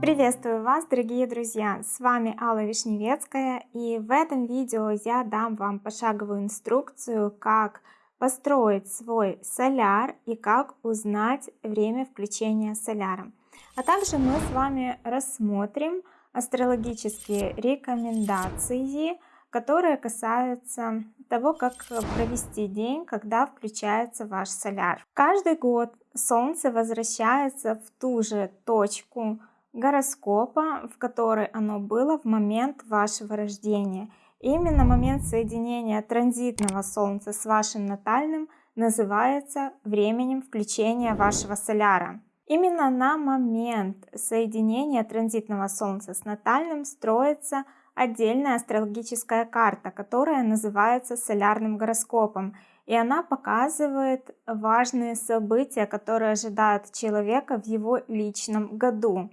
Приветствую вас, дорогие друзья! С вами Алла Вишневецкая и в этом видео я дам вам пошаговую инструкцию, как построить свой соляр и как узнать время включения соляра. А также мы с вами рассмотрим астрологические рекомендации, которые касаются того, как провести день, когда включается ваш соляр. Каждый год Солнце возвращается в ту же точку гороскопа, в которой оно было в момент вашего рождения. Именно момент соединения транзитного Солнца с вашим натальным называется временем включения вашего соляра. Именно на момент соединения транзитного Солнца с натальным строится отдельная астрологическая карта, которая называется солярным гороскопом. И она показывает важные события, которые ожидают человека в его личном году.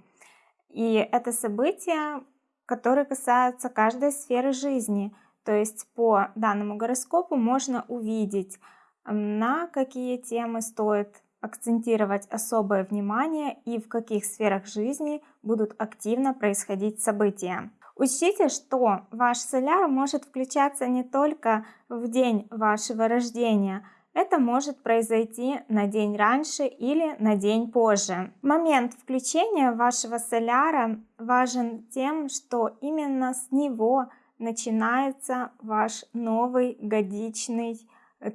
И это события, которые касаются каждой сферы жизни. То есть по данному гороскопу можно увидеть, на какие темы стоит акцентировать особое внимание и в каких сферах жизни будут активно происходить события. Учтите, что ваш соляр может включаться не только в день вашего рождения, это может произойти на день раньше или на день позже. Момент включения вашего соляра важен тем, что именно с него начинается ваш новый годичный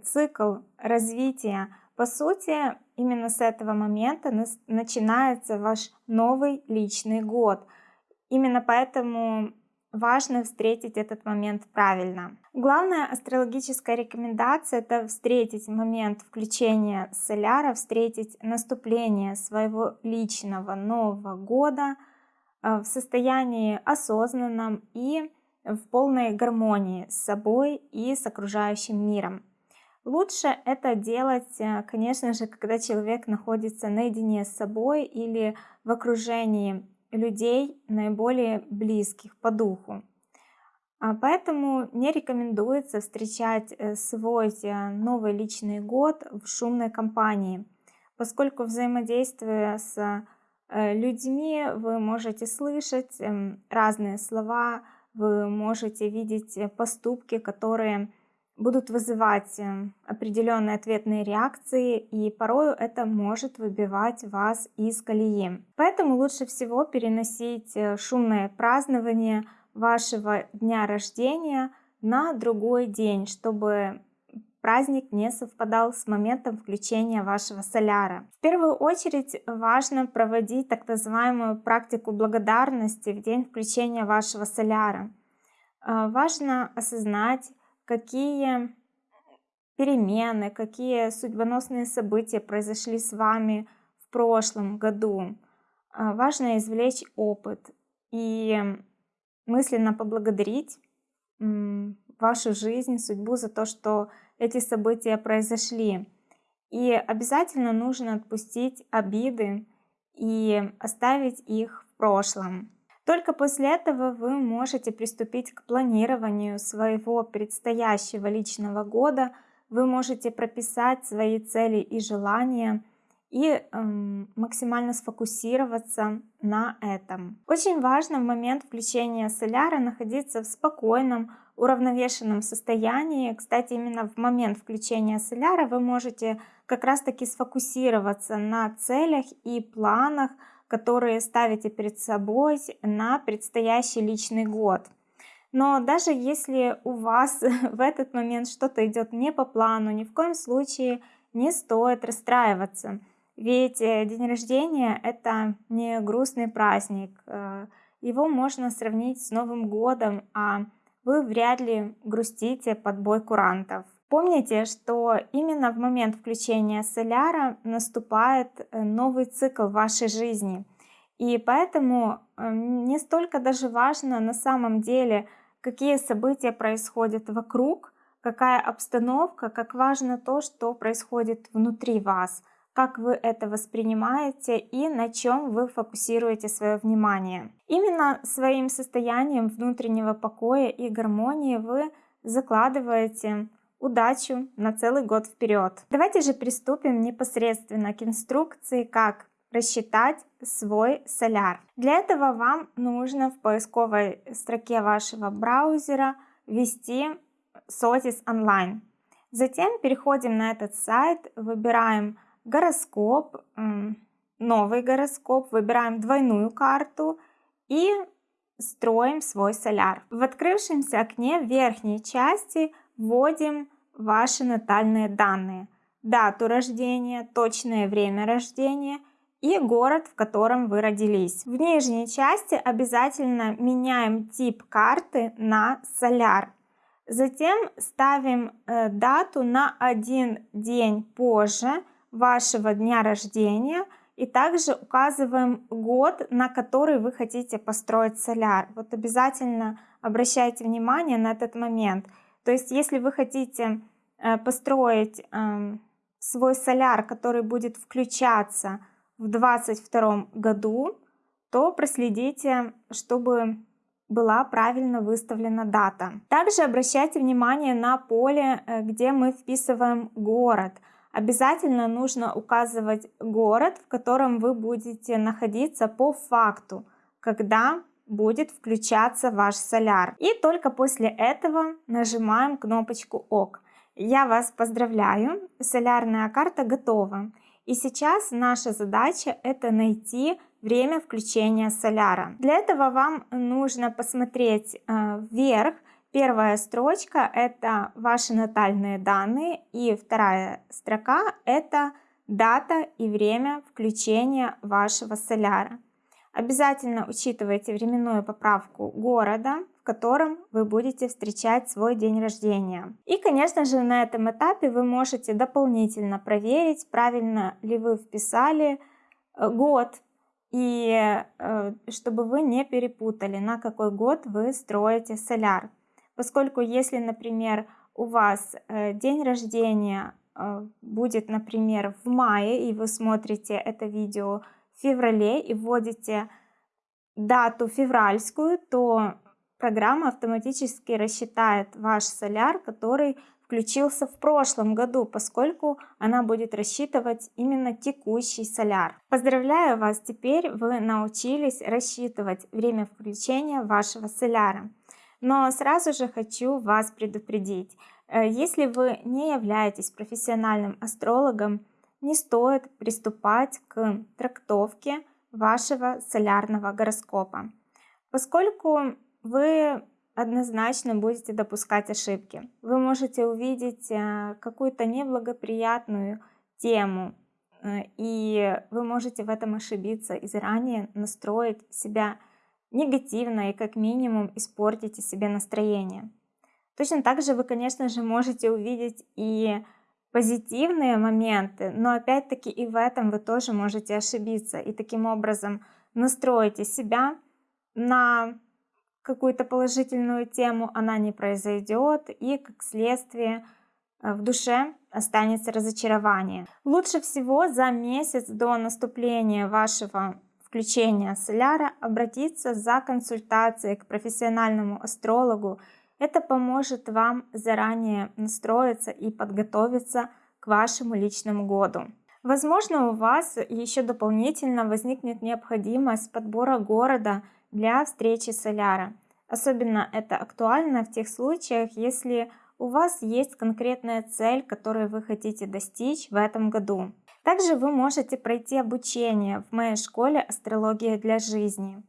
цикл развития. По сути, именно с этого момента начинается ваш новый личный год. Именно поэтому важно встретить этот момент правильно. Главная астрологическая рекомендация это встретить момент включения соляра, встретить наступление своего личного Нового года э, в состоянии осознанном и в полной гармонии с собой и с окружающим миром. Лучше это делать, э, конечно же, когда человек находится наедине с собой или в окружении людей наиболее близких по духу. А поэтому не рекомендуется встречать э, свой э, новый личный год в шумной компании, поскольку взаимодействуя с людьми вы можете слышать эм, разные слова, вы можете видеть поступки, которые будут вызывать э, определенные ответные реакции, и порою это может выбивать вас из колеи. Поэтому лучше всего переносить э, шумное празднование вашего дня рождения на другой день, чтобы праздник не совпадал с моментом включения вашего соляра. В первую очередь важно проводить так называемую практику благодарности в день включения вашего соляра. Э, важно осознать, какие перемены, какие судьбоносные события произошли с вами в прошлом году. А, важно извлечь опыт и мысленно поблагодарить вашу жизнь, судьбу за то, что эти события произошли. И обязательно нужно отпустить обиды и оставить их в прошлом. Только после этого вы можете приступить к планированию своего предстоящего личного года, вы можете прописать свои цели и желания и эм, максимально сфокусироваться на этом. Очень важно в момент включения соляра находиться в спокойном, уравновешенном состоянии. Кстати, именно в момент включения соляра вы можете как раз таки сфокусироваться на целях и планах, которые ставите перед собой на предстоящий личный год. Но даже если у вас в этот момент что-то идет не по плану, ни в коем случае не стоит расстраиваться. Ведь э, день рождения это не грустный праздник. Э, его можно сравнить с Новым годом, а вы вряд ли грустите под бой курантов. Помните, что именно в момент включения соляра наступает э, новый цикл вашей жизни. И поэтому э, не столько даже важно на самом деле, какие события происходят вокруг, какая обстановка, как важно то, что происходит внутри вас, как вы это воспринимаете и на чем вы фокусируете свое внимание. Именно своим состоянием внутреннего покоя и гармонии вы закладываете удачу на целый год вперед. Давайте же приступим непосредственно к инструкции, как рассчитать свой соляр. Для этого вам нужно в поисковой строке вашего браузера ввести SOTIS Online. Затем переходим на этот сайт, выбираем гороскоп, новый гороскоп, выбираем двойную карту и строим свой соляр. В открывшемся окне в верхней части вводим ваши натальные данные, дату рождения, точное время рождения и город, в котором вы родились. В нижней части обязательно меняем тип карты на соляр. Затем ставим э, дату на один день позже вашего дня рождения и также указываем год, на который вы хотите построить соляр. Вот обязательно обращайте внимание на этот момент. То есть если вы хотите э, построить эм, свой соляр, который будет включаться в 2022 году, то проследите, чтобы была правильно выставлена дата. Также обращайте внимание на поле, э, где мы вписываем город. Обязательно нужно указывать город, в котором вы будете находиться по факту, когда будет включаться ваш соляр. И только после этого нажимаем кнопочку ОК. Я вас поздравляю, солярная карта готова. И сейчас наша задача это найти время включения соляра. Для этого вам нужно посмотреть э, вверх. Первая строчка это ваши натальные данные и вторая строка это дата и время включения вашего соляра. Обязательно учитывайте временную поправку города, в котором вы будете встречать свой день рождения. И, конечно же, на этом этапе вы можете дополнительно проверить, правильно ли вы вписали э, год, и э, чтобы вы не перепутали, на какой год вы строите соляр. Поскольку если, например, у вас э, день рождения будет, например, в мае, и вы смотрите это видео феврале и вводите дату февральскую, то программа автоматически рассчитает ваш соляр, который включился в прошлом году, поскольку она будет рассчитывать именно текущий соляр. Поздравляю вас, теперь вы научились рассчитывать время включения вашего соляра. Но сразу же хочу вас предупредить, э, если вы не являетесь профессиональным астрологом, не стоит приступать к трактовке вашего солярного гороскопа, поскольку вы однозначно будете допускать ошибки. Вы можете увидеть э, какую-то неблагоприятную тему, э, и вы можете в этом ошибиться и заранее настроить себя негативно и как минимум испортите себе настроение. Точно так же вы, конечно же, можете увидеть и позитивные моменты, но опять-таки и в этом вы тоже можете ошибиться и таким образом настроите себя на какую-то положительную тему, она не произойдет и как следствие э, в душе останется разочарование. Лучше всего за месяц до наступления вашего включения соляра обратиться за консультацией к профессиональному астрологу это поможет вам заранее настроиться и подготовиться к вашему личному году. Возможно, у вас еще дополнительно возникнет необходимость подбора города для встречи соляра. Особенно это актуально в тех случаях, если у вас есть конкретная цель, которую вы хотите достичь в этом году. Также вы можете пройти обучение в моей школе «Астрология для жизни».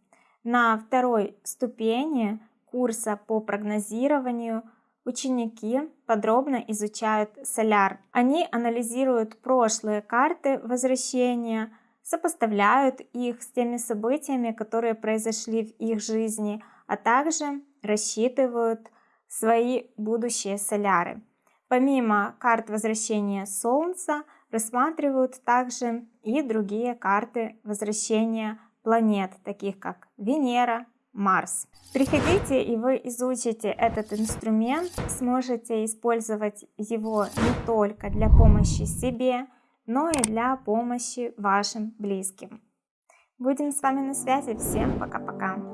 На второй ступени курса по прогнозированию ученики подробно изучают соляр. Они анализируют прошлые карты возвращения, сопоставляют их с теми событиями, которые произошли в их жизни, а также рассчитывают свои будущие соляры. Помимо карт возвращения Солнца, рассматривают также и другие карты возвращения планет, таких как Венера, Марс. Приходите и вы изучите этот инструмент, сможете использовать его не только для помощи себе, но и для помощи вашим близким. Будем с вами на связи. Всем пока-пока.